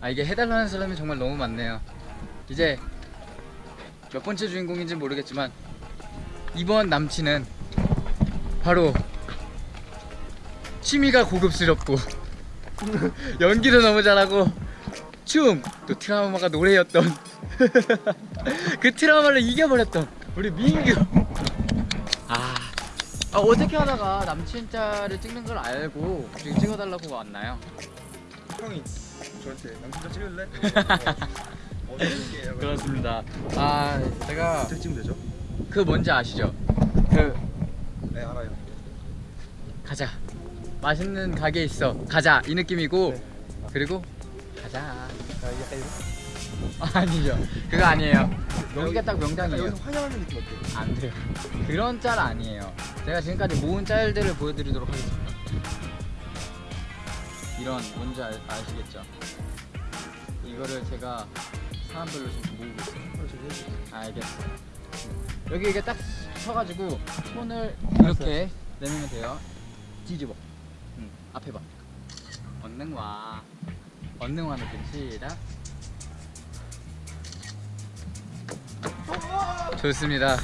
아 이게 해달라는 사람이 정말 너무 많네요 이제 몇 번째 주인공인지 모르겠지만 이번 남친은 바로 취미가 고급스럽고 연기도 너무 잘하고 춤 또 트라우마가 노래였던 그 트라우마를 이겨버렸던 우리 민규 아, 아 어떻게 하다가 남친 짤을 찍는 걸 알고 찍어달라고 왔나요? 형이 저한테 남친자 찍을래? 그렇습니다. 아 제가 어떻게 찍으면 되죠? 그 뭔지 아시죠? 그 네 알아요. 가자. 맛있는 가게 있어. 가자. 이 느낌이고. 네. 그리고 가자. 아 아니죠. 그거 아니에요. 여기가 딱 명당이에요. 여기서 환영하는 느낌 어때요? 안 돼요. 그런 짤 아니에요. 제가 지금까지 모은 짤들을 보여드리도록 하겠습니다 이런 뭔지 아, 아시겠죠? 이거를 제가 사람별로 지금 모으고 있어요. 어, 해주세요. 알겠어요 여기 이게 딱 서가지고 손을 이렇게 내밀면 돼요. 뒤집어. 응, 앞에 봐. 언능 와 언능 와 느낌. 시작. 좋습니다.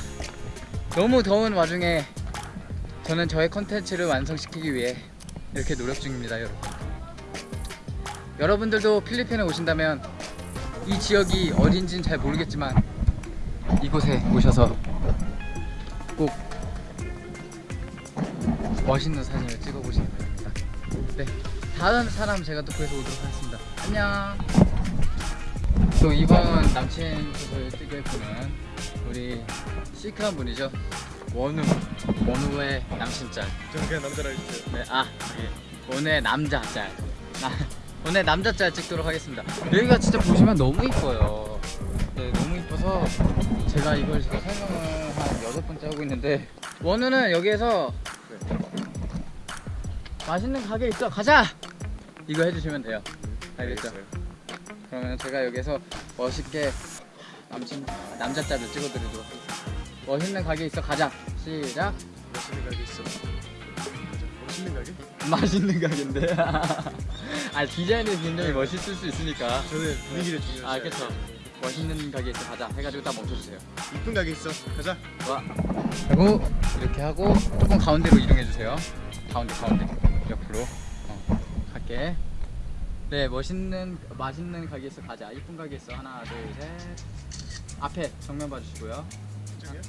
너무 더운 와중에 저는 저의 컨텐츠를 완성시키기 위해 이렇게 노력 중입니다 여러분 여러분들도 필리핀에 오신다면 이 지역이 어딘지는 잘 모르겠지만 이곳에 오셔서 꼭 멋있는 사진을 찍어 보시기 바랍니다. 네, 다음 사람 제가 또 구해서 오도록 하겠습니다. 안녕. 또 이번 남친 소설 찍을 분은 우리 시크한 분이죠. 원우, 원우의 남친 짤. 저는 그냥 남자라 해주세요 네, 아, 예. 오늘 남자 짤. 나, 오늘 남자 짤 찍도록 하겠습니다. 여기가 진짜 보시면 너무 이뻐요. 네, 너무 이뻐서 제가 이걸 지금 설명을 한 여덟 번째 하고 있는데 원우는 여기에서 맛있는 가게 있어 가자 이거 해주시면 돼요. 알겠죠? 그러면 제가 여기서 멋있게 남친 남자 짤을 찍어드리도록 하겠습니다. 멋있는 가게 있어 가자 시작. 멋있는 가게 있어. 멋있는 가게? 맛있는 가게인데. 아 디자인이 굉장히 멋있을 수 있으니까. 저는 분위기를 중요시 아 그쵸. 멋있는 가게 있어 가자 해가지고 딱 멈춰주세요. 이쁜 가게 있어 가자 와. 그리고 이렇게 하고 조금 가운데로 이동해 주세요. 가운데 가운데 옆으로 어, 갈게. 네 멋있는 맛있는 가게 있어 가자. 이쁜 가게 있어 하나 둘 셋. 앞에 정면 봐주시고요.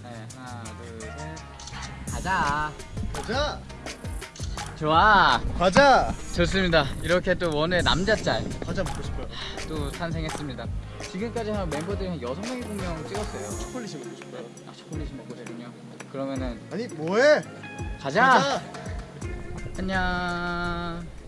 네 하나 둘 셋. 가자. 가자 좋아. 가자 좋습니다. 이렇게 또 원의 남자 짤. 과자 먹고 싶어요 또 탄생했습니다. 지금까지 한 멤버들이 한 6명, 7명 찍었어요. 초콜릿이 먹고 싶어요 아, 초콜릿이 먹고 싶군요. 그러면은 아니 뭐해 가자! 가자 안녕!